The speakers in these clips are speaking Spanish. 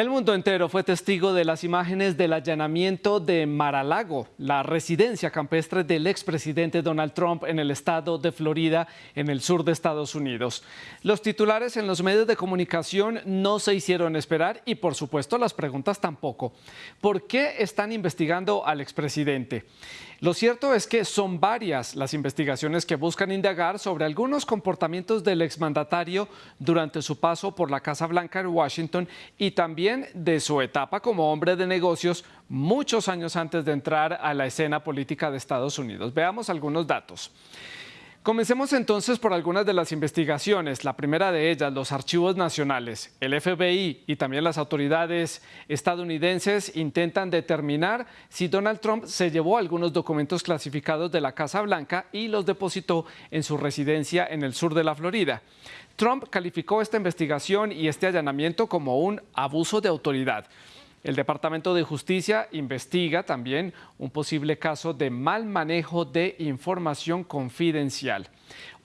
El mundo entero fue testigo de las imágenes del allanamiento de Mar-a-Lago, la residencia campestre del expresidente Donald Trump en el estado de Florida, en el sur de Estados Unidos. Los titulares en los medios de comunicación no se hicieron esperar y por supuesto las preguntas tampoco. ¿Por qué están investigando al expresidente? Lo cierto es que son varias las investigaciones que buscan indagar sobre algunos comportamientos del exmandatario durante su paso por la Casa Blanca en Washington y también de su etapa como hombre de negocios muchos años antes de entrar a la escena política de Estados Unidos. Veamos algunos datos. Comencemos entonces por algunas de las investigaciones. La primera de ellas, los archivos nacionales. El FBI y también las autoridades estadounidenses intentan determinar si Donald Trump se llevó algunos documentos clasificados de la Casa Blanca y los depositó en su residencia en el sur de la Florida. Trump calificó esta investigación y este allanamiento como un abuso de autoridad. El Departamento de Justicia investiga también un posible caso de mal manejo de información confidencial.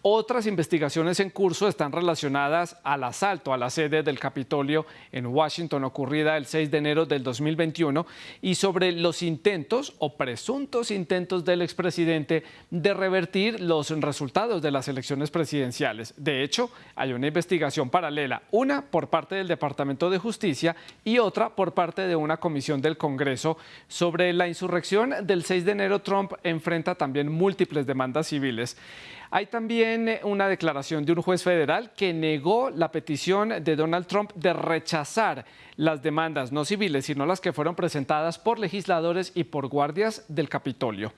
Otras investigaciones en curso están relacionadas al asalto a la sede del Capitolio en Washington ocurrida el 6 de enero del 2021 y sobre los intentos o presuntos intentos del expresidente de revertir los resultados de las elecciones presidenciales. De hecho, hay una investigación paralela, una por parte del Departamento de Justicia y otra por parte de una comisión del Congreso sobre la insurrección del 6 de enero. Trump enfrenta también múltiples demandas civiles. Hay también eh, una declaración de un juez federal que negó la petición de Donald Trump de rechazar las demandas no civiles, sino las que fueron presentadas por legisladores y por guardias del Capitolio.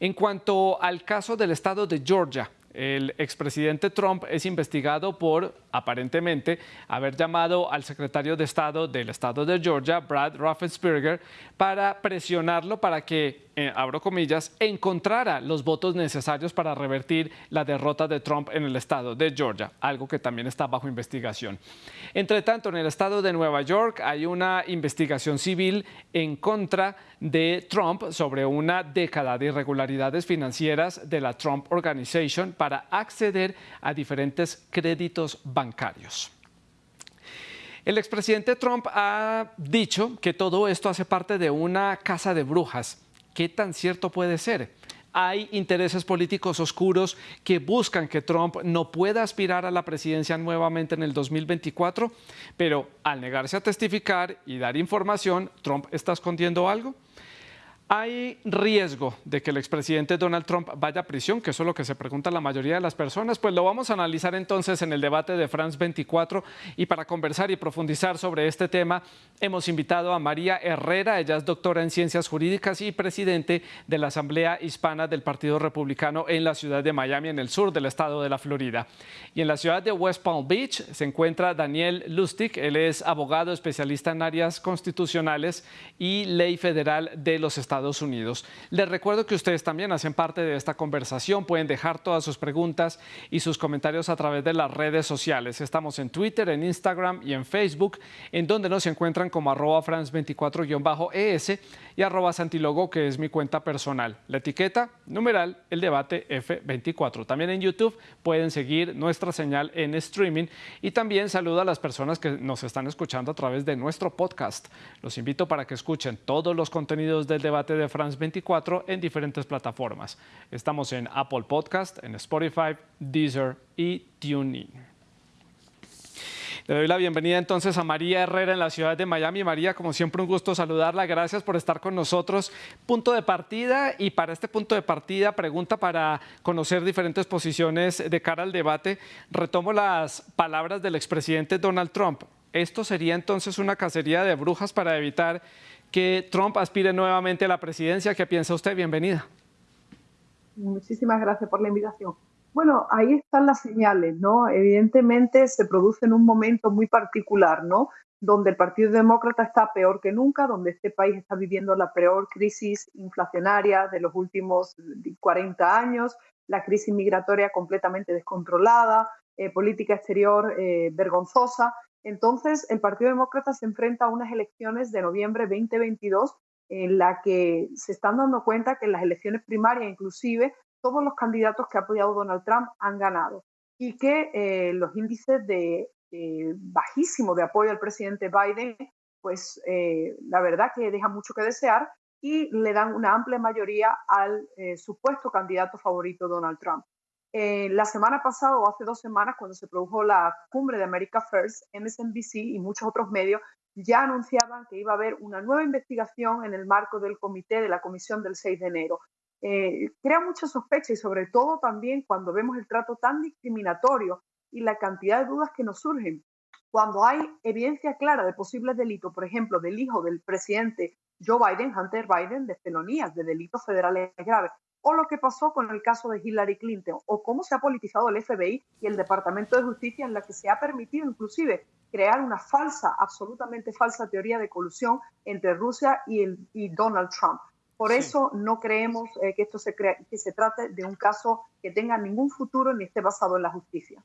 En cuanto al caso del estado de Georgia, el expresidente Trump es investigado por, aparentemente, haber llamado al secretario de Estado del estado de Georgia, Brad Raffensperger, para presionarlo para que, eh, abro comillas, encontrara los votos necesarios para revertir la derrota de Trump en el estado de Georgia, algo que también está bajo investigación. Entre tanto, en el estado de Nueva York hay una investigación civil en contra de Trump sobre una década de irregularidades financieras de la Trump Organization acceder a diferentes créditos bancarios. El expresidente Trump ha dicho que todo esto hace parte de una casa de brujas. ¿Qué tan cierto puede ser? Hay intereses políticos oscuros que buscan que Trump no pueda aspirar a la presidencia nuevamente en el 2024, pero al negarse a testificar y dar información, ¿Trump está escondiendo algo? ¿Hay riesgo de que el expresidente Donald Trump vaya a prisión? Que eso es lo que se pregunta la mayoría de las personas. Pues lo vamos a analizar entonces en el debate de France 24 y para conversar y profundizar sobre este tema hemos invitado a María Herrera. Ella es doctora en Ciencias Jurídicas y presidente de la Asamblea Hispana del Partido Republicano en la ciudad de Miami, en el sur del estado de la Florida. Y en la ciudad de West Palm Beach se encuentra Daniel Lustig. Él es abogado especialista en áreas constitucionales y ley federal de los Estados Estados Unidos. Les recuerdo que ustedes también hacen parte de esta conversación, pueden dejar todas sus preguntas y sus comentarios a través de las redes sociales. Estamos en Twitter, en Instagram y en Facebook, en donde nos encuentran como arroba france24-es y arroba santilogo, que es mi cuenta personal. La etiqueta, numeral, el debate F24. También en YouTube pueden seguir nuestra señal en streaming y también saludo a las personas que nos están escuchando a través de nuestro podcast. Los invito para que escuchen todos los contenidos del debate de France 24 en diferentes plataformas. Estamos en Apple Podcast, en Spotify, Deezer y TuneIn. Le doy la bienvenida entonces a María Herrera en la ciudad de Miami. María, como siempre, un gusto saludarla. Gracias por estar con nosotros. Punto de partida y para este punto de partida, pregunta para conocer diferentes posiciones de cara al debate. Retomo las palabras del expresidente Donald Trump. ¿Esto sería entonces una cacería de brujas para evitar que Trump aspire nuevamente a la presidencia. ¿Qué piensa usted? Bienvenida. Muchísimas gracias por la invitación. Bueno, ahí están las señales, ¿no? Evidentemente se produce en un momento muy particular, ¿no? Donde el Partido Demócrata está peor que nunca, donde este país está viviendo la peor crisis inflacionaria de los últimos 40 años, la crisis migratoria completamente descontrolada, eh, política exterior eh, vergonzosa. Entonces, el Partido Demócrata se enfrenta a unas elecciones de noviembre 2022 en la que se están dando cuenta que en las elecciones primarias inclusive todos los candidatos que ha apoyado Donald Trump han ganado y que eh, los índices de bajísimo de apoyo al presidente Biden pues la verdad que deja mucho que desear y le dan una amplia mayoría al supuesto candidato favorito Donald Trump. La semana pasada o hace dos semanas, cuando se produjo la cumbre de America First, MSNBC y muchos otros medios ya anunciaban que iba a haber una nueva investigación en el marco del comité de la comisión del 6 de enero. Eh, crea mucha sospecha y sobre todo también cuando vemos el trato tan discriminatorio y la cantidad de dudas que nos surgen. Cuando hay evidencia clara de posibles delitos, por ejemplo, del hijo del presidente Joe Biden, Hunter Biden, de felonías, de delitos federales graves, o lo que pasó con el caso de Hillary Clinton, o cómo se ha politizado el FBI y el Departamento de Justicia en la que se ha permitido inclusive crear una falsa, absolutamente falsa teoría de colusión entre Rusia y, el, y Donald Trump. Por eso no creemos eh, que esto se, que se trate de un caso que tenga ningún futuro ni esté basado en la justicia.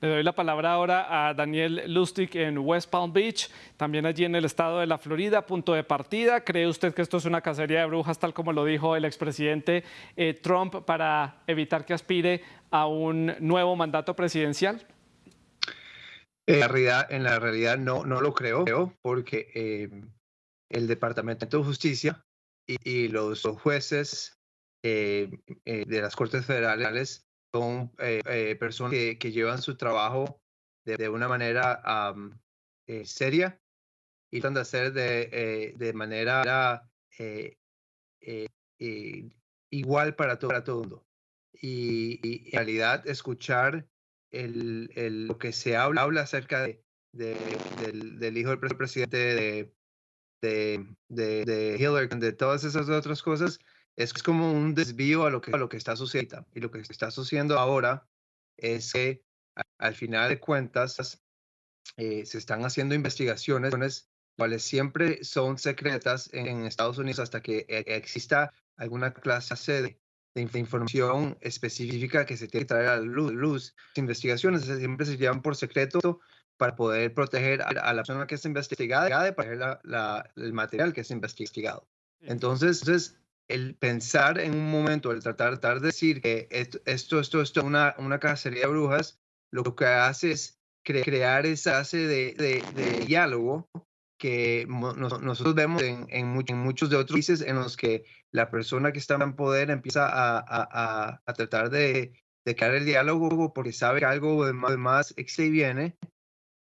Le doy la palabra ahora a Daniel Lustig en West Palm Beach, también allí en el estado de la Florida, punto de partida. ¿Cree usted que esto es una cacería de brujas, tal como lo dijo el expresidente eh, Trump, para evitar que aspire a un nuevo mandato presidencial? En la realidad, no lo creo, porque eh, el Departamento de Justicia y, los jueces eh, eh, de las Cortes Federales son eh, personas que, llevan su trabajo de, una manera seria y tratan de hacer de, manera igual para todo, el mundo. Y, en realidad escuchar lo que se habla, acerca de, del, del, hijo del presidente de, de, de, de Hillary, de todas esas otras cosas, es como un desvío a lo que, a lo que está sucediendo. Y lo que está sucediendo ahora es que al final de cuentas eh, se están haciendo investigaciones cuales siempre son secretas en, Estados Unidos hasta que e, exista alguna clase de, de, información específica que se tiene que traer a la luz. luz. Investigaciones siempre se llevan por secreto para poder proteger a, la persona que es investigada y proteger el material que es investigado. Entonces, entonces, el pensar en un momento, el tratar, de decir que esto, esto, esto, es una, una cacería de brujas, lo que hace es crear esa base de, de, diálogo que nosotros vemos en, en, muchos de otros países en los que la persona que está en poder empieza a, a, a tratar de, de crear el diálogo porque sabe que algo de más, de más viene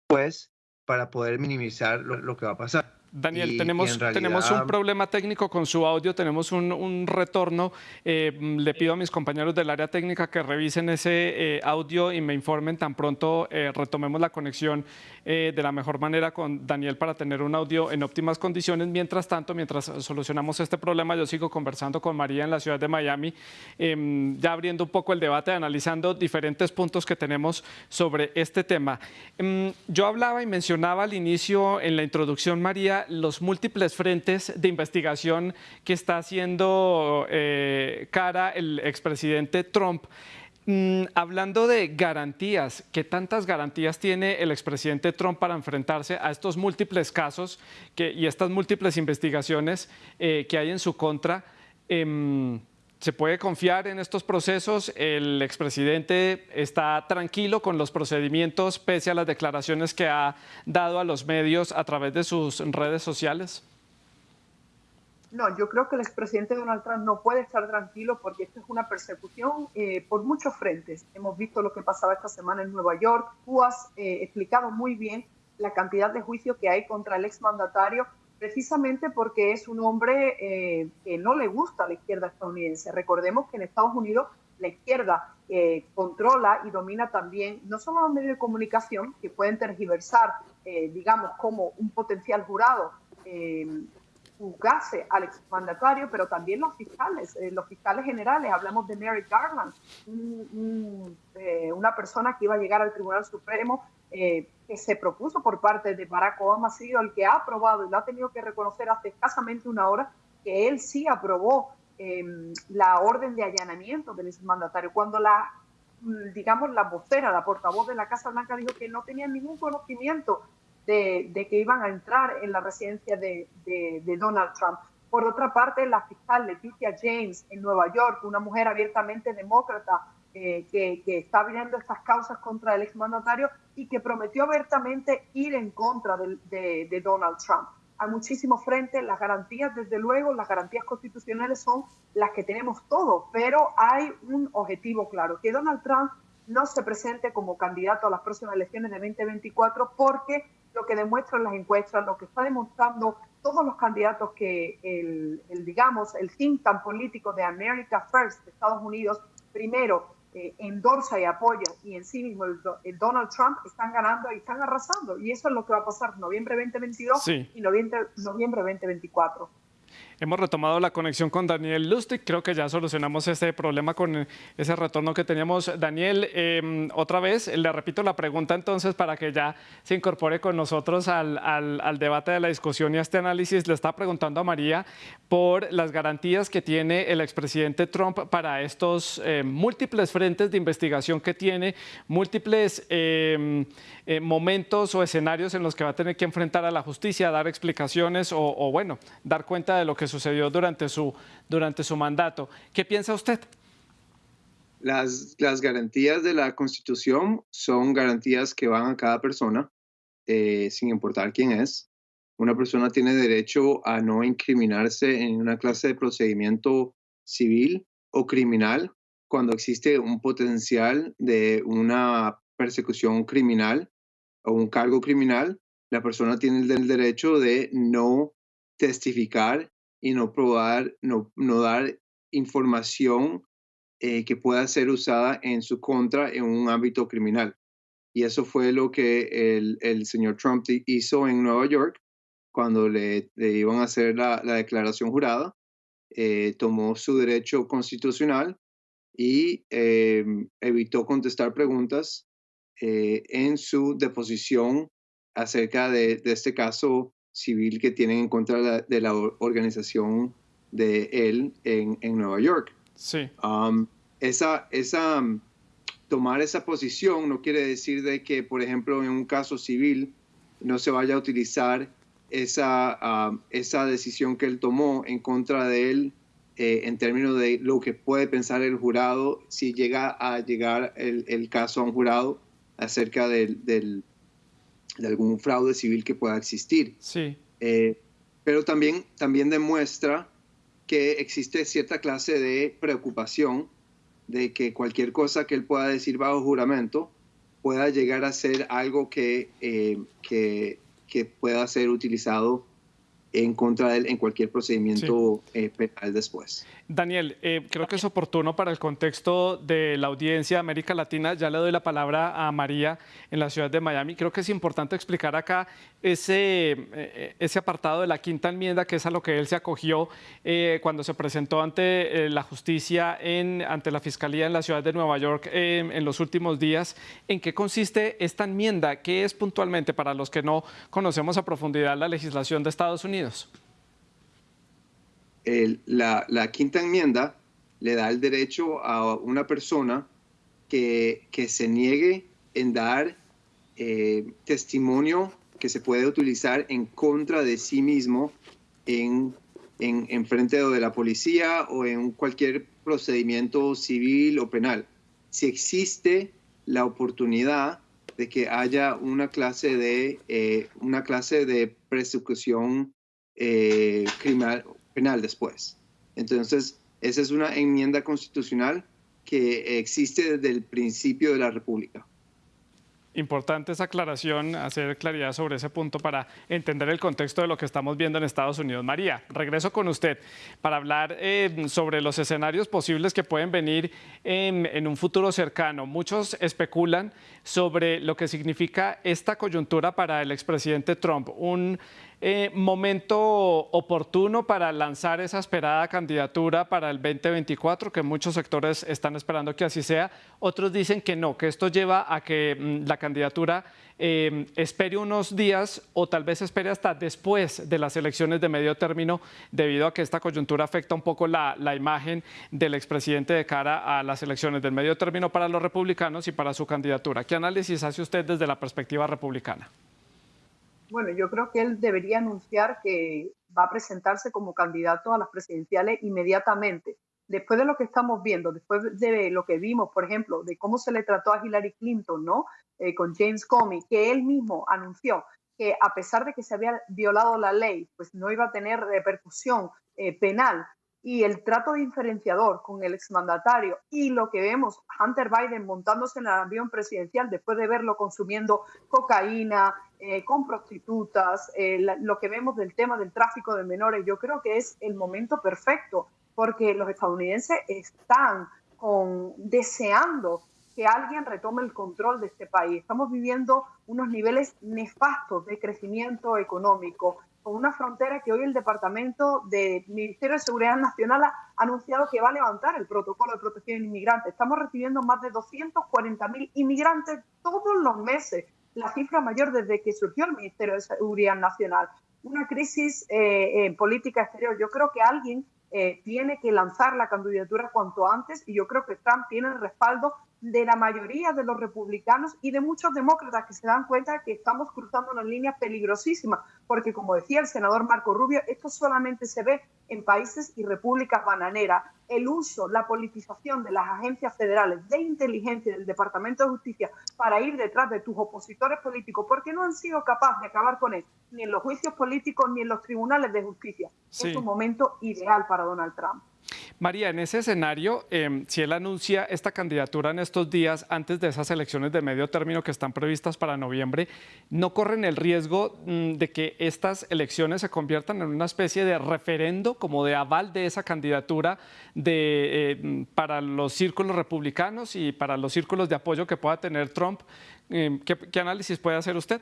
pues para poder minimizar lo, que va a pasar. Daniel, tenemos, tenemos un problema técnico con su audio, tenemos un, retorno. Eh, le pido a mis compañeros del área técnica que revisen ese eh, audio y me informen tan pronto eh, retomemos la conexión de la mejor manera con Daniel para tener un audio en óptimas condiciones. Mientras tanto, mientras solucionamos este problema, yo sigo conversando con María en la ciudad de Miami, em, ya abriendo un poco el debate, analizando diferentes puntos que tenemos sobre este tema. Em, yo hablaba y mencionaba al inicio en la introducción, María, los múltiples frentes de investigación que está haciendo eh, cara el expresidente Trump. Mm, hablando de garantías, ¿qué tantas garantías tiene el expresidente Trump para enfrentarse a estos múltiples casos y estas múltiples investigaciones eh, que hay en su contra? Em, ¿Se puede confiar en estos procesos? ¿El expresidente está tranquilo con los procedimientos pese a las declaraciones que ha dado a los medios a través de sus redes sociales? No, yo creo que el expresidente Donald Trump no puede estar tranquilo porque esto es una persecución eh, por muchos frentes. Hemos visto lo que pasaba esta semana en Nueva York. Tú has eh, explicado muy bien la cantidad de juicios que hay contra el exmandatario precisamente porque es un hombre eh, que no le gusta a la izquierda estadounidense. Recordemos que en Estados Unidos la izquierda eh, controla y domina también no solo los medios de comunicación que pueden tergiversar, eh, digamos, como un potencial jurado juzgase al exmandatario, pero también los fiscales, los fiscales generales. Hablamos de Mary Garland, una persona que iba a llegar al Tribunal Supremo eh, que se propuso por parte de Barack Obama ha sido el que ha aprobado y lo ha tenido que reconocer hace escasamente una hora que él sí aprobó em, la orden de allanamiento del mandatario cuando la digamos la vocera, la portavoz de la Casa Blanca dijo que no tenía ningún conocimiento de, que iban a entrar en la residencia de, de Donald Trump. Por otra parte, la fiscal Leticia James en Nueva York, una mujer abiertamente demócrata, eh, que, está abriendo estas causas contra el exmandatario y que prometió abiertamente ir en contra de, Donald Trump. Hay muchísimos frentes, las garantías, desde luego, las garantías constitucionales son las que tenemos todos, pero hay un objetivo claro, que Donald Trump no se presente como candidato a las próximas elecciones de 2024 porque lo que demuestran las encuestas, lo que está demostrando todos los candidatos que el, el digamos, el think tank político de America First de Estados Unidos, primero eh, endorsa y apoya y en sí mismo el, Donald Trump están ganando y están arrasando. Y eso es lo que va a pasar noviembre 2022 y noviembre, noviembre 2024. Hemos retomado la conexión con Daniel Lustig. Creo que ya solucionamos este problema con ese retorno que teníamos. Daniel, em, otra vez, le repito la pregunta entonces para que ya se incorpore con nosotros al, debate de la discusión y a este análisis. Le está preguntando a María por las garantías que tiene el expresidente Trump para estos eh, múltiples frentes de investigación que tiene, múltiples em, eh, momentos o escenarios en los que va a tener que enfrentar a la justicia, dar explicaciones o bueno, dar cuenta de lo que sucedió durante su, durante su mandato. ¿Qué piensa usted? Las, las garantías de la Constitución son garantías que van a cada persona, eh, sin importar quién es. Una persona tiene derecho a no incriminarse en una clase de procedimiento civil o criminal cuando existe un potencial de una persecución criminal o un cargo criminal. La persona tiene el derecho de no testificar y no probar, no, no dar información eh, que pueda ser usada en su contra en un ámbito criminal. Y eso fue lo que el, el señor Trump hizo en Nueva York cuando le, le iban a hacer la, la declaración jurada. Eh, tomó su derecho constitucional y em, evitó contestar preguntas eh, en su deposición acerca de, de, este caso civil que tienen en contra de la, organización de él en, en Nueva York. Sí. Um, esa, esa, um, tomar esa posición no quiere decir de que, por ejemplo, en un caso civil no se vaya a utilizar esa, um, esa decisión que él tomó en contra de él eh, en términos de lo que puede pensar el jurado si llega a llegar el, el caso a un jurado acerca del, del de algún fraude civil que pueda existir. Sí. Eh, pero también, también demuestra que existe cierta clase de preocupación de que cualquier cosa que él pueda decir bajo juramento pueda llegar a ser algo que, eh, que, que pueda ser utilizado en contra de él en cualquier procedimiento eh, penal después. Daniel, eh, creo que es oportuno para el contexto de la audiencia de América Latina. Ya le doy la palabra a María en la ciudad de Miami. Creo que es importante explicar acá ese, eh, ese apartado de la quinta enmienda, que es a lo que él se acogió cuando se presentó ante la justicia, en, ante la fiscalía en la ciudad de Nueva York en los últimos días. ¿En qué consiste esta enmienda? ¿Qué es puntualmente para los que no conocemos a profundidad la legislación de Estados Unidos? La, quinta enmienda le da el derecho a una persona que, que se niegue en dar eh, testimonio que se puede utilizar en contra de sí mismo en, en, frente de la policía o en cualquier procedimiento civil o penal. Si existe la oportunidad de que haya una clase de, eh, una clase de persecución eh, criminal, penal después. Entonces, esa es una enmienda constitucional que existe desde el principio de la República. Importante esa aclaración, hacer claridad sobre ese punto para entender el contexto de lo que estamos viendo en Estados Unidos. María, regreso con usted para hablar eh, sobre los escenarios posibles que pueden venir en, un futuro cercano. Muchos especulan sobre lo que significa esta coyuntura para el expresidente Trump, un eh, momento oportuno para lanzar esa esperada candidatura para el 2024, que muchos sectores están esperando que así sea. Otros dicen que no, que esto lleva a que mm, la candidatura eh, espere unos días o tal vez espere hasta después de las elecciones de medio término, debido a que esta coyuntura afecta un poco la, la imagen del expresidente de cara a las elecciones del medio término para los republicanos y para su candidatura. ¿Qué análisis hace usted desde la perspectiva republicana? Bueno, yo creo que él debería anunciar que va a presentarse como candidato a las presidenciales inmediatamente. después de lo que estamos viendo, después de lo que vimos, por ejemplo, de cómo se le trató a Hillary Clinton, ¿no? Eh, con James Comey, que él mismo anunció que a pesar de que se había violado la ley, pues no iba a tener repercusión eh, penal y el trato diferenciador con el exmandatario y lo que vemos Hunter Biden montándose en el avión presidencial después de verlo consumiendo cocaína, eh, con prostitutas, lo que vemos del tema del tráfico de menores, yo creo que es el momento perfecto porque los estadounidenses están deseando que alguien retome el control de este país. Estamos viviendo unos niveles nefastos de crecimiento económico, con una frontera que hoy el Departamento del Ministerio de Seguridad Nacional ha anunciado que va a levantar el protocolo de protección de inmigrantes. Estamos recibiendo más de 240 mil inmigrantes todos los meses, la cifra mayor desde que surgió el Ministerio de Seguridad Nacional. Una crisis eh, en política exterior. Yo creo que alguien eh, tiene que lanzar la candidatura cuanto antes y yo creo que Trump tiene el respaldo de la mayoría de los republicanos y de muchos demócratas que se dan cuenta que estamos cruzando una línea peligrosísima, porque como decía el senador Marco Rubio, esto solamente se ve en países y repúblicas bananeras. El uso, la politización de las agencias federales de inteligencia del Departamento de Justicia para ir detrás de tus opositores políticos, porque no han sido capaces de acabar con él, ni en los juicios políticos ni en los tribunales de justicia. Es un momento ideal para Donald Trump. María, en ese escenario, em, si él anuncia esta candidatura en estos días, antes de esas elecciones de medio término que están previstas para noviembre, ¿no corren el riesgo mm, de que estas elecciones se conviertan en una especie de referendo, como de aval de esa candidatura eh, para los círculos republicanos y para los círculos de apoyo que pueda tener Trump? Em, ¿Qué análisis puede hacer usted?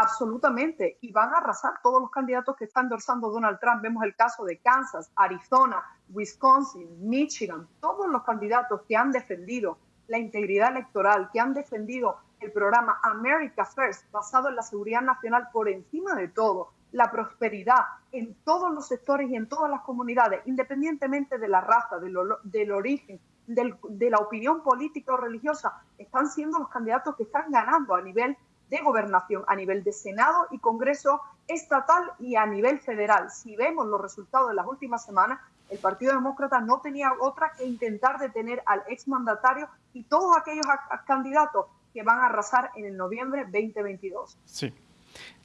Absolutamente. Y van a arrasar todos los candidatos que está endorsando Donald Trump. Vemos el caso de Kansas, Arizona, Wisconsin, Michigan, todos los candidatos que han defendido la integridad electoral, que han defendido el programa America First, basado en la seguridad nacional por encima de todo, la prosperidad en todos los sectores y en todas las comunidades, independientemente de la raza, del, origen, de la opinión política o religiosa, están siendo los candidatos que están ganando a nivel de gobernación a nivel de Senado y Congreso estatal y a nivel federal. Si vemos los resultados de las últimas semanas, el Partido Demócrata no tenía otra que intentar detener al exmandatario y todos aquellos candidatos que van a arrasar en el noviembre 2022. Sí.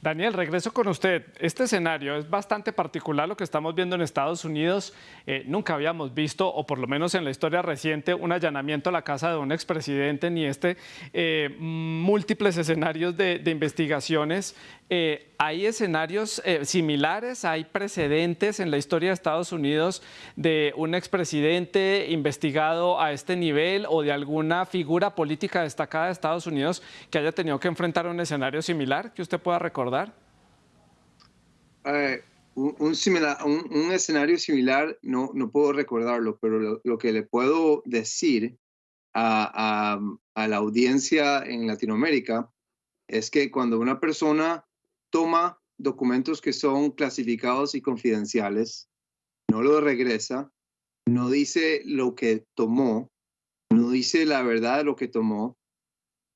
Daniel, regreso con usted. Este escenario es bastante particular lo que estamos viendo en Estados Unidos. Eh, nunca habíamos visto, o por lo menos en la historia reciente, un allanamiento a la casa de un expresidente, ni este eh, múltiples escenarios de, investigaciones. Eh, ¿Hay escenarios similares? ¿Hay precedentes en la historia de Estados Unidos de un expresidente investigado a este nivel o de alguna figura política destacada de Estados Unidos que haya tenido que enfrentar un escenario similar que usted pueda recordar? Un, escenario similar, no, no puedo recordarlo, pero lo, que le puedo decir a, la audiencia en Latinoamérica es que cuando una persona toma documentos que son clasificados y confidenciales, no lo regresa, no dice lo que tomó, no dice la verdad de lo que tomó,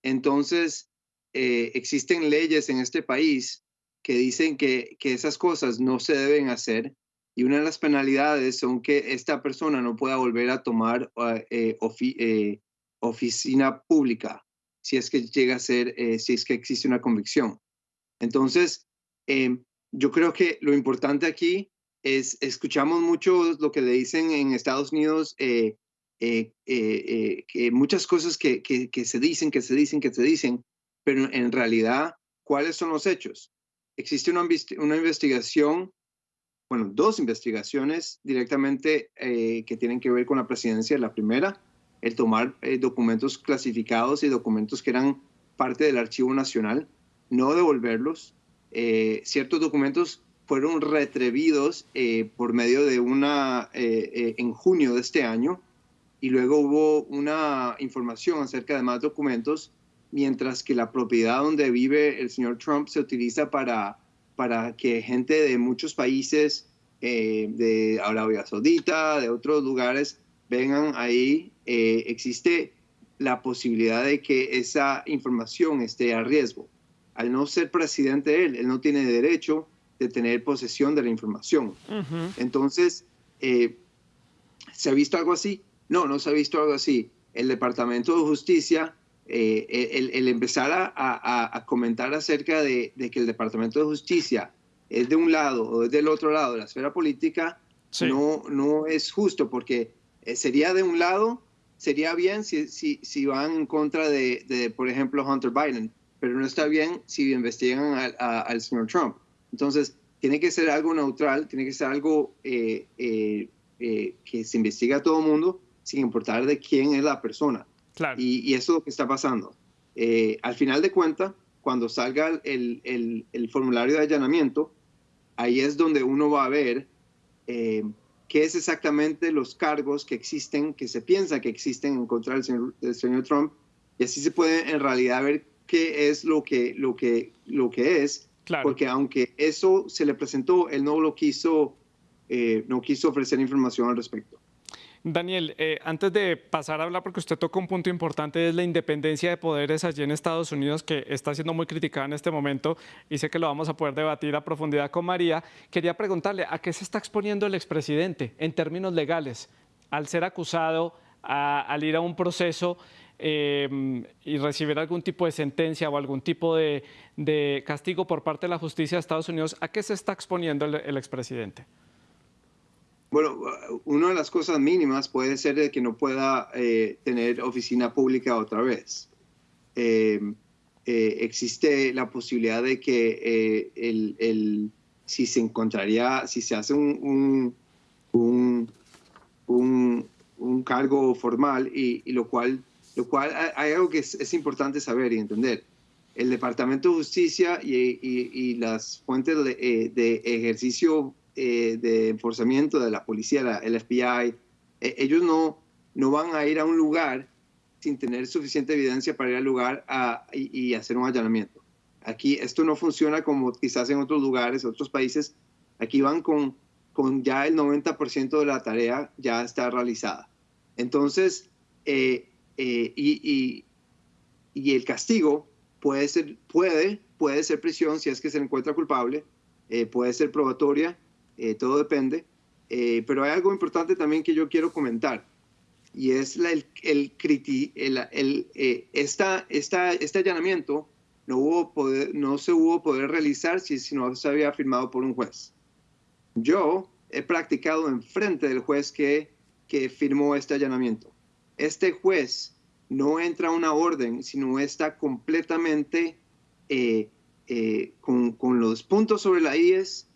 entonces eh, existen leyes en este país que dicen que, que esas cosas no se deben hacer y una de las penalidades son que esta persona no pueda volver a tomar eh, eh, oficina pública si es que llega a ser, eh, si es que existe una convicción. Entonces, em, yo creo que lo importante aquí es, escuchamos mucho lo que le dicen en Estados Unidos, que muchas cosas que, que, que se dicen, que se dicen, que se dicen, pero en realidad, ¿cuáles son los hechos? existe una, una investigación, bueno, dos investigaciones directamente eh, que tienen que ver con la presidencia. La primera, el tomar eh, documentos clasificados y documentos que eran parte del Archivo Nacional, no devolverlos. Eh, ciertos documentos fueron retrevidos por medio de una, en junio de este año, y luego hubo una información acerca de más documentos mientras que la propiedad donde vive el señor Trump se utiliza para, para que gente de muchos países, eh, de Arabia Saudita, de otros lugares, vengan ahí. Eh, existe la posibilidad de que esa información esté a riesgo. Al no ser presidente él, él no tiene derecho de tener posesión de la información. Entonces, eh, ¿Se ha visto algo así? No, no se ha visto algo así. El Departamento de Justicia, eh, el, empezar a, comentar acerca de, que el Departamento de Justicia es de un lado o es del otro lado de la esfera política, no, no es justo porque eh, sería de un lado, sería bien si, si, si van en contra de, por ejemplo, Hunter Biden, pero no está bien si investigan al señor Trump. Entonces, tiene que ser algo neutral, tiene que ser algo eh, eh, que se investiga a todo mundo sin importar de quién es la persona. Claro. Y, eso es lo que está pasando. al final de cuentas, cuando salga el, el, el, formulario de allanamiento, ahí es donde uno va a ver qué es exactamente los cargos que existen, que se piensa que existen en contra del señor, Trump, y así se puede en realidad ver qué es lo que, lo que, lo que es, porque aunque eso se le presentó, él no lo quiso, eh, no quiso ofrecer información al respecto. Daniel, eh, antes de pasar a hablar, porque usted toca un punto importante, es la independencia de poderes allí en Estados Unidos, que está siendo muy criticada en este momento, y sé que lo vamos a poder debatir a profundidad con María. Quería preguntarle, ¿a qué se está exponiendo el expresidente en términos legales al ser acusado, al ir a un proceso em, y recibir algún tipo de sentencia o algún tipo de, castigo por parte de la justicia de Estados Unidos? ¿A qué se está exponiendo el expresidente? Bueno, una de las cosas mínimas puede ser de que no pueda eh, tener oficina pública otra vez. Em, eh, existe la posibilidad de que eh, el, si se encontraría, si se hace un, un, un, cargo formal y, lo cual, lo cual hay algo que es, importante saber y entender. El Departamento de Justicia y, y, las fuentes de, de ejercicio eh, de enforzamiento de la policía, el FBI, eh, ellos no, no van a ir a un lugar sin tener suficiente evidencia para ir al lugar y, hacer un allanamiento. Aquí esto no funciona como quizás en otros lugares, otros países. Aquí van con, con ya el 90% de la tarea ya está realizada. Entonces, eh, y, y, el castigo puede ser, puede, puede ser prisión si es que se encuentra culpable, puede ser probatoria eh, todo depende. Eh, pero hay algo importante también que yo quiero comentar y es la, el, el, el, eh, esta, este allanamiento no, hubo poder, no se hubo poder realizar si, si no se había firmado por un juez. Yo he practicado enfrente del juez que, que firmó este allanamiento. Este juez no entra una orden, sino está completamente con, con, los puntos sobre la IES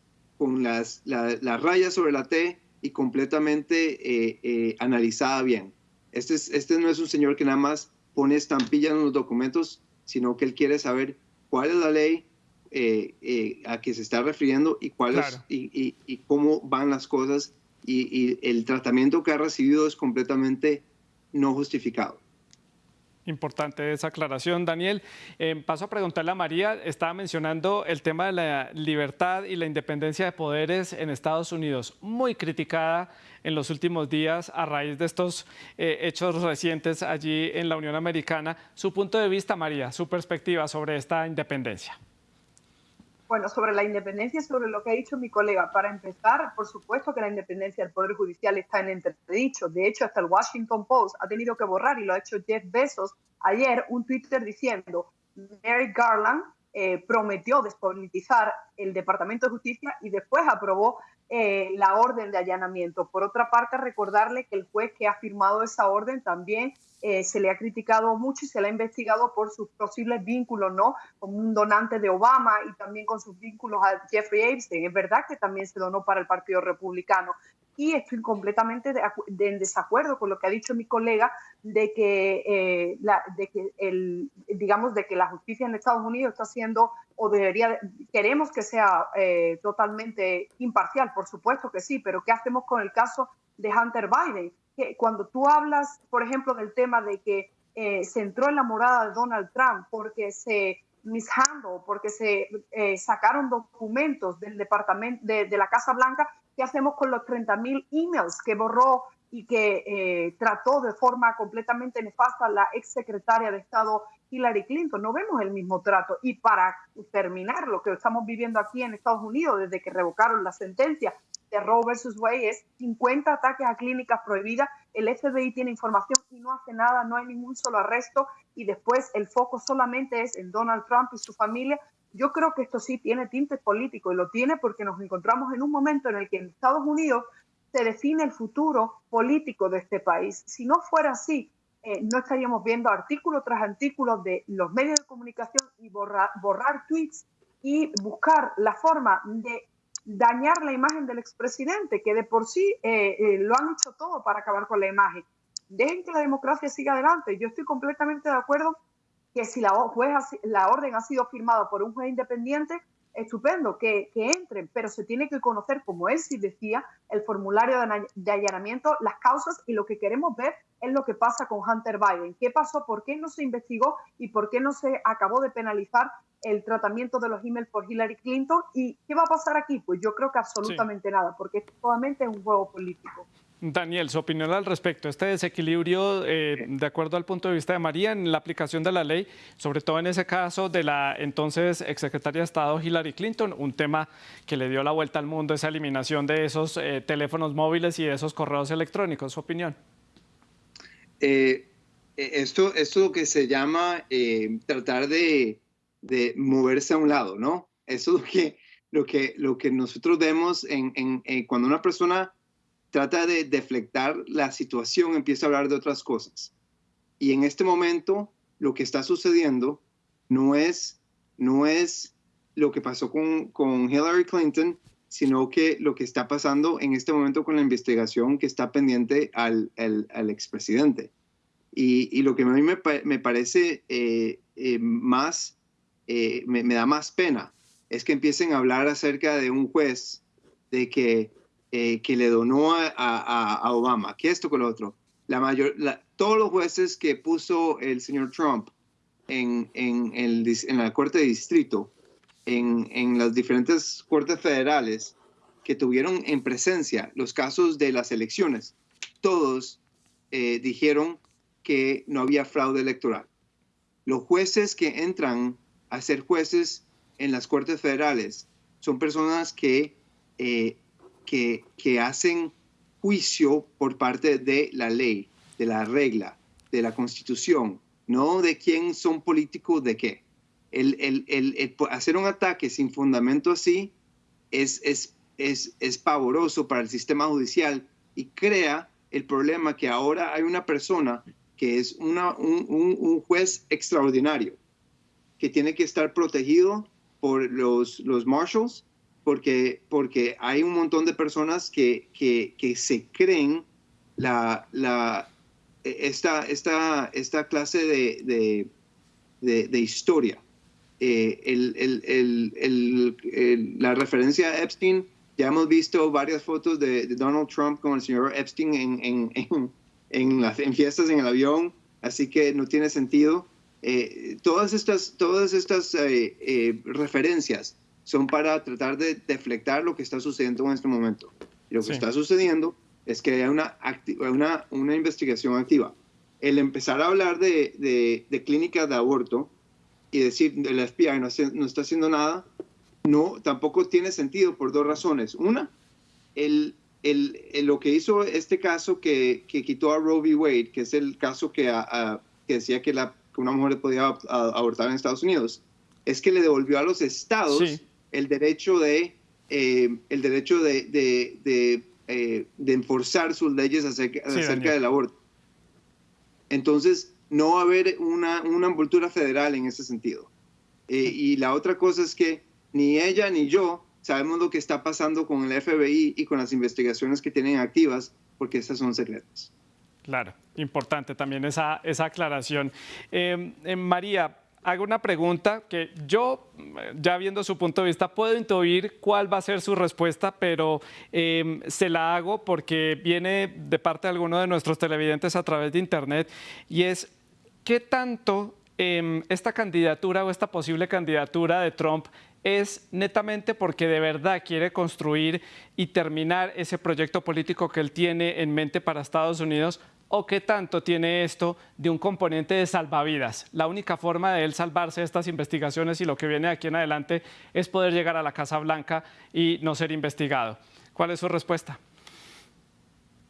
con las, rayas sobre la T y completamente eh, eh, analizada bien. Este, es, este no es un señor que nada más pone estampillas en los documentos, sino que él quiere saber cuál es la ley eh, a que se está refiriendo y, cuál y, y, cómo van las cosas y el tratamiento que ha recibido es completamente no justificado. Importante esa aclaración, Daniel. Eh, paso a preguntarle a María, estaba mencionando el tema de la libertad y la independencia de poderes en Estados Unidos, muy criticada en los últimos días a raíz de estos eh, hechos recientes allí en la Unión Americana. Su punto de vista, María, su perspectiva sobre esta independencia. Bueno, sobre la independencia, sobre lo que ha dicho mi colega, para empezar, por supuesto que la independencia del Poder Judicial está en entredicho. De hecho, hasta el Washington Post ha tenido que borrar, y lo ha hecho Jeff Bezos ayer, un Twitter diciendo, Mary Garland eh, prometió despolitizar el Departamento de Justicia y después aprobó eh, la orden de allanamiento. Por otra parte, recordarle que el juez que ha firmado esa orden también eh, se le ha criticado mucho y se le ha investigado por sus posibles vínculos, ¿no? Como un donante de Obama y también con sus vínculos a Jeffrey Epstein. Es verdad que también se donó para el Partido Republicano. Y estoy completamente en desacuerdo con lo que ha dicho mi colega de que, eh, la, de digamos, de que la justicia en Estados Unidos está siendo o debería, queremos que sea eh, totalmente imparcial, por supuesto que sí, pero ¿qué hacemos con el caso de Hunter Biden? Cuando tú hablas, por ejemplo, del tema de que eh, se entró en la morada de Donald Trump porque se mishandled, porque se eh, sacaron documentos del departamento de, de, la Casa Blanca, ¿qué hacemos con los 30.000 emails que borró y que trató de forma completamente nefasta la ex secretaria de Estado Hillary Clinton. No vemos el mismo trato. Y para terminar lo que estamos viviendo aquí en Estados Unidos, desde que revocaron la sentencia de Roe versus Wade es 50 ataques a clínicas prohibidas, el FBI tiene información y no hace nada, no hay ningún solo arresto y después el foco solamente es en Donald Trump y su familia. Yo creo que esto sí tiene tinte político y lo tiene porque nos encontramos en un momento en el que en Estados Unidos se define el futuro político de este país. Si no fuera así, eh, no estaríamos viendo artículo tras artículo de los medios de comunicación y borrar, borrar tweets y buscar la forma de dañar la imagen del expresidente, que de por sí eh, eh, lo han hecho todo para acabar con la imagen. Dejen que la democracia siga adelante. Yo estoy completamente de acuerdo que si la, juez, la orden ha sido firmada por un juez independiente, estupendo, que, que, entren, pero se tiene que conocer, como él sí decía, el formulario de, de, allanamiento, las causas y lo que queremos ver es lo que pasa con Hunter Biden. ¿Qué pasó? ¿Por qué no se investigó y por qué no se acabó de penalizar el tratamiento de los emails por Hillary Clinton? ¿Y qué va a pasar aquí? Pues yo creo que absolutamente sí. nada, porque esto solamente es un juego político. Daniel, su opinión al respecto, este desequilibrio, eh, de acuerdo al punto de vista de María, en la aplicación de la ley, sobre todo en ese caso de la entonces exsecretaria de Estado Hillary Clinton, un tema que le dio la vuelta al mundo, esa eliminación de esos eh, teléfonos móviles y de esos correos electrónicos. ¿Su opinión? Eh, esto, esto es lo que se llama tratar de, de, moverse a un lado, ¿no? Eso es lo que, lo que, lo que nosotros vemos en, en cuando una persona trata de deflectar la situación, empieza a hablar de otras cosas. Y en este momento lo que está sucediendo no es, no es lo que pasó con, con Hillary Clinton, sino que lo que está pasando en este momento con la investigación que está pendiente al, al, al expresidente. Y, y, lo que a mí me, me parece eh, eh, más, eh, me, da más pena, es que empiecen a hablar acerca de un juez, de que eh, que le donó a, Obama, que esto con lo otro. La mayor, todos los jueces que puso el señor Trump en, en, el, en la Corte de Distrito, en, en, las diferentes cortes federales que tuvieron en presencia los casos de las elecciones, todos eh, dijeron que no había fraude electoral. Los jueces que entran a ser jueces en las cortes federales son personas que eh, que, que hacen juicio por parte de la ley, de la regla, de la constitución, no de quién son políticos de qué. El, el, el, hacer un ataque sin fundamento así es, es, es, es pavoroso para el sistema judicial y crea el problema que ahora hay una persona que es una, un, un, un, juez extraordinario, que tiene que estar protegido por los, los marshals porque, porque hay un montón de personas que, que, que se creen la, la, esta, esta, esta clase de, de, de, de historia. Eh, el, el, el, la referencia a Epstein, ya hemos visto varias fotos de, Donald Trump con el señor Epstein en, en, en, en, las, fiestas en el avión, así que no tiene sentido. Eh, todas estas, todas estas eh, eh referencias son para tratar de deflectar lo que está sucediendo en este momento. Y lo que sí. está sucediendo es que hay una, una, una, investigación activa. El empezar a hablar de, de, de clínicas de aborto y decir el FBI no, no, está haciendo nada, no, tampoco tiene sentido por dos razones. Una, el, el, el, lo que hizo este caso que, que, quitó a Roe v. Wade, que es el caso que, a, a, que decía que, la, que, una mujer podía abortar en Estados Unidos, es que le devolvió a los estados sí el derecho de, eh, el derecho de, de, de, eh, de, enforzar sus leyes acerca, sí, acerca del aborto. Entonces, no va a haber una, una envoltura federal en ese sentido. Eh, y la otra cosa es que ni ella ni yo sabemos lo que está pasando con el FBI y con las investigaciones que tienen activas, porque estas son secretas. Claro, importante también esa, esa aclaración. Eh, eh, María, hago una pregunta que yo, ya viendo su punto de vista, puedo intuir cuál va a ser su respuesta, pero eh, se la hago porque viene de parte de alguno de nuestros televidentes a través de Internet y es, ¿qué tanto esta candidatura o esta posible candidatura de Trump es netamente porque de verdad quiere construir y terminar ese proyecto político que él tiene en mente para Estados Unidos o qué tanto tiene esto de un componente de salvavidas. La única forma de él salvarse de estas investigaciones y lo que viene de aquí en adelante es poder llegar a la Casa Blanca y no ser investigado. ¿Cuál es su respuesta?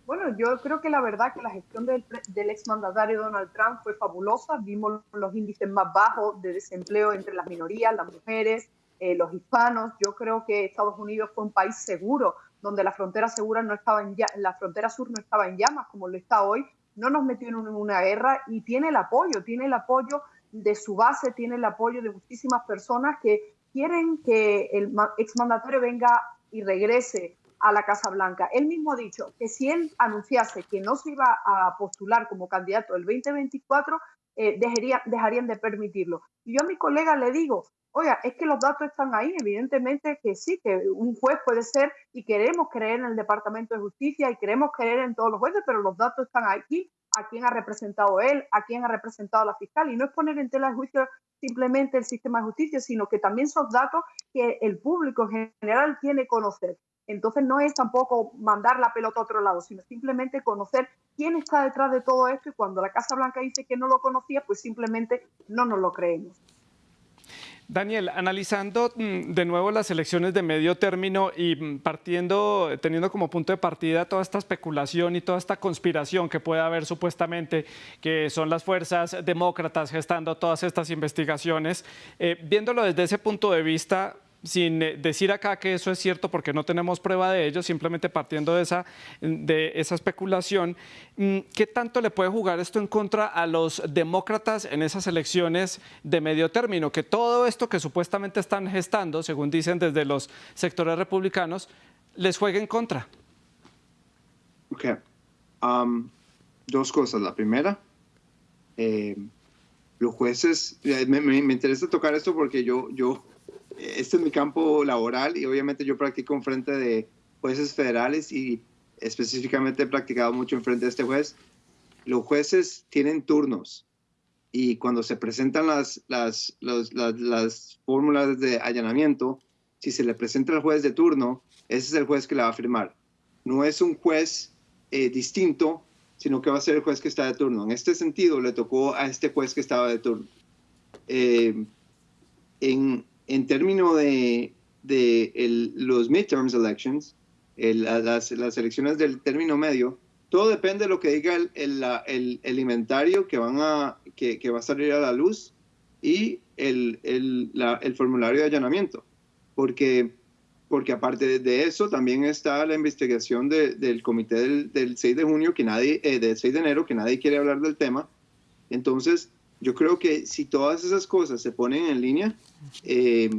Bueno, yo creo que la verdad que la gestión del, del exmandatario Donald Trump fue fabulosa. Vimos los índices más bajos de desempleo entre las minorías, las mujeres, eh, los hispanos. Yo creo que Estados Unidos fue un país seguro, donde la frontera segura no estaba en la frontera sur no estaba en llamas como lo está hoy. No nos metió en una guerra y tiene el apoyo, tiene el apoyo de su base, tiene el apoyo de muchísimas personas que quieren que el exmandatario venga y regrese a la Casa Blanca. Él mismo ha dicho que si él anunciase que no se iba a postular como candidato el 2024, eh, dejarían de permitirlo. Y yo a mi colega le digo, oiga, es que los datos están ahí, evidentemente que sí, que un juez puede ser y queremos creer en el Departamento de Justicia y queremos creer en todos los jueces, pero los datos están aquí, a quién ha representado él, a quién ha representado la fiscal, y no es poner en tela de juicio simplemente el sistema de justicia, sino que también son datos que el público en general tiene que conocer. Entonces no es tampoco mandar la pelota a otro lado, sino simplemente conocer quién está detrás de todo esto y cuando la Casa Blanca dice que no lo conocía, pues simplemente no nos lo creemos. Daniel, analizando mm, de nuevo las elecciones de medio término y mm, partiendo, teniendo como punto de partida toda esta especulación y toda esta conspiración que puede haber supuestamente, que son las fuerzas demócratas gestando todas estas investigaciones, eh, viéndolo desde ese punto de vista, sin eh, decir acá que eso es cierto porque no tenemos prueba de ello, simplemente partiendo de esa, de esa especulación, mm, ¿qué tanto le puede jugar esto en contra a los demócratas en esas elecciones de medio término? Que todo esto que supuestamente están gestando, según dicen desde los sectores republicanos, les juegue en contra. Ok. Um, dos cosas. La primera, eh, los jueces, eh, me, me, interesa tocar esto porque yo, yo este es mi campo laboral y obviamente yo practico en frente de jueces federales y específicamente he practicado mucho en frente de este juez. Los jueces tienen turnos y cuando se presentan las, las, las, fórmulas de allanamiento, si se le presenta al juez de turno, ese es el juez que la va a firmar. No es un juez eh, distinto, sino que va a ser el juez que está de turno. En este sentido, le tocó a este juez que estaba de turno. Eh, en, en términos de, de los midterms elections, las, las, elecciones del término medio, todo depende de lo que diga el, el, el, inventario que, van a, que, que, va a salir a la luz y el, el formulario de allanamiento. Porque, porque aparte de eso, también está la investigación del comité del, del, 6 de junio, que nadie, eh, del 6 de enero, que nadie quiere hablar del tema. Entonces, yo creo que si todas esas cosas se ponen en línea eh,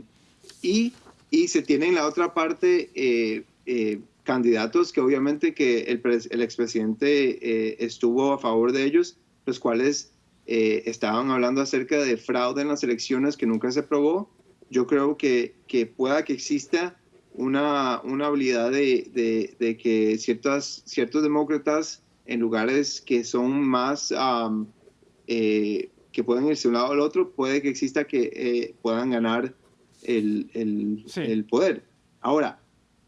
y, y, se tienen la otra parte eh, eh, candidatos que obviamente que el, el expresidente estuvo a favor de ellos, los cuales estaban hablando acerca de fraude en las elecciones que nunca se probó, yo creo que, que pueda que exista una, una habilidad de, de, de, que ciertas, ciertos demócratas en lugares que son más que pueden irse de un lado al otro, puede que exista que eh, puedan ganar el, el, el, poder. Ahora,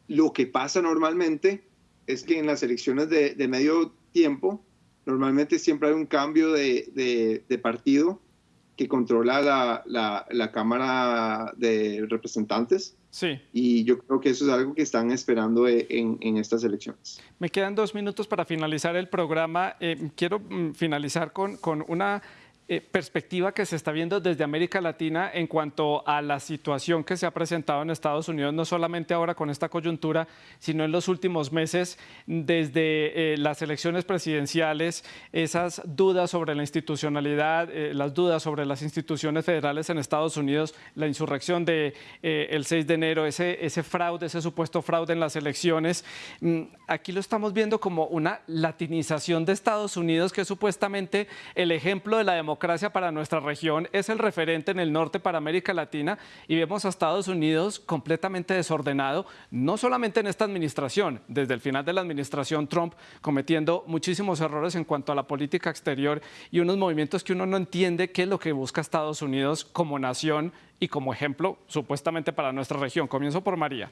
lo que pasa normalmente es que en las elecciones de, de medio tiempo, normalmente siempre hay un cambio de, de, partido que controla la, la, la, Cámara de Representantes. Sí. Y yo creo que eso es algo que están esperando e, en, en estas elecciones. Me quedan dos minutos para finalizar el programa. Eh, quiero mm, finalizar con, con una eh, perspectiva que se está viendo desde América Latina en cuanto a la situación que se ha presentado en Estados Unidos, no solamente ahora con esta coyuntura, sino en los últimos meses, desde eh, las elecciones presidenciales, esas dudas sobre la institucionalidad, eh, las dudas sobre las instituciones federales en Estados Unidos, la insurrección del de, el 6 de enero, ese, ese fraude, ese supuesto fraude en las elecciones. Mm, aquí lo estamos viendo como una latinización de Estados Unidos, que es supuestamente el ejemplo de la democracia democracia para nuestra región, es el referente en el norte para América Latina y vemos a Estados Unidos completamente desordenado, no solamente en esta administración, desde el final de la administración Trump cometiendo muchísimos errores en cuanto a la política exterior y unos movimientos que uno no entiende qué es lo que busca Estados Unidos como nación y como ejemplo supuestamente para nuestra región. Comienzo por María.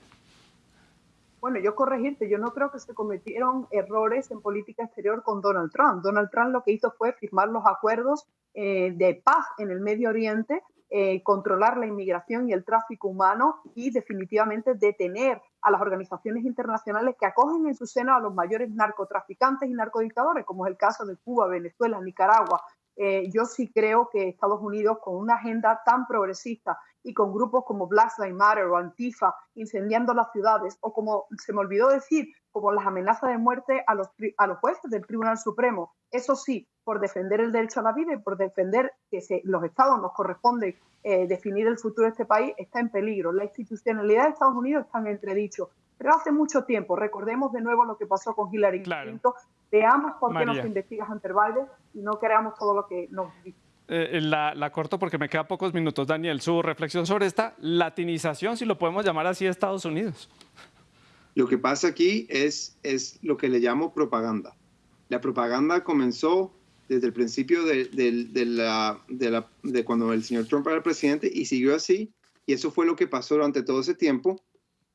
Bueno, yo corregirte, yo no creo que se cometieron errores en política exterior con Donald Trump. Donald Trump lo que hizo fue firmar los acuerdos eh, de paz en el Medio Oriente eh, controlar la inmigración y el tráfico humano y definitivamente detener a las organizaciones internacionales que acogen en su seno a los mayores narcotraficantes y narcodictadores, como es el caso de Cuba, Venezuela, Nicaragua. Eh, yo sí creo que Estados Unidos, con una agenda tan progresista y con grupos como Black Lives Matter o Antifa incendiando las ciudades, o como se me olvidó decir, como las amenazas de muerte a los, a los jueces del Tribunal Supremo, eso sí, por defender el derecho a la vida y por defender que se, los estados nos corresponde eh, definir el futuro de este país, está en peligro. La institucionalidad de Estados Unidos está en entredicho. Pero hace mucho tiempo, recordemos de nuevo lo que pasó con Hillary Clinton, veamos por qué nos investigas ante Biden y no creamos todo lo que nos dice. Eh, la, la, corto porque me quedan pocos minutos, Daniel. Su reflexión sobre esta latinización, si lo podemos llamar así, de Estados Unidos. Lo que pasa aquí es, es lo que le llamo propaganda. La propaganda comenzó desde el principio de, de, la, la, de, cuando el señor Trump era presidente y siguió así. Y eso fue lo que pasó durante todo ese tiempo.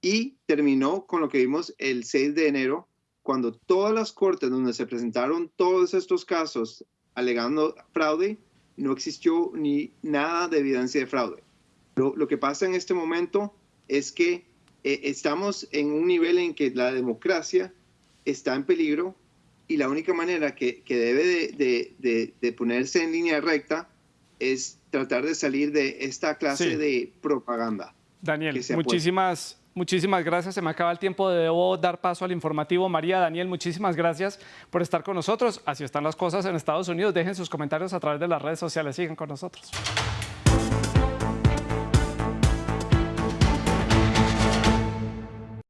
Y terminó con lo que vimos el 6 de enero, cuando todas las cortes donde se presentaron todos estos casos alegando fraude, no existió ni nada de evidencia de fraude. Lo, lo que pasa en este momento es que eh, estamos en un nivel en que la democracia está en peligro y la única manera que, que debe de, de, de, ponerse en línea recta es tratar de salir de esta clase de propaganda. Daniel, muchísimas, muchísimas gracias. Se me acaba el tiempo. Debo dar paso al informativo. María, Daniel, muchísimas gracias por estar con nosotros. Así están las cosas en Estados Unidos. Dejen sus comentarios a través de las redes sociales. Sigan con nosotros.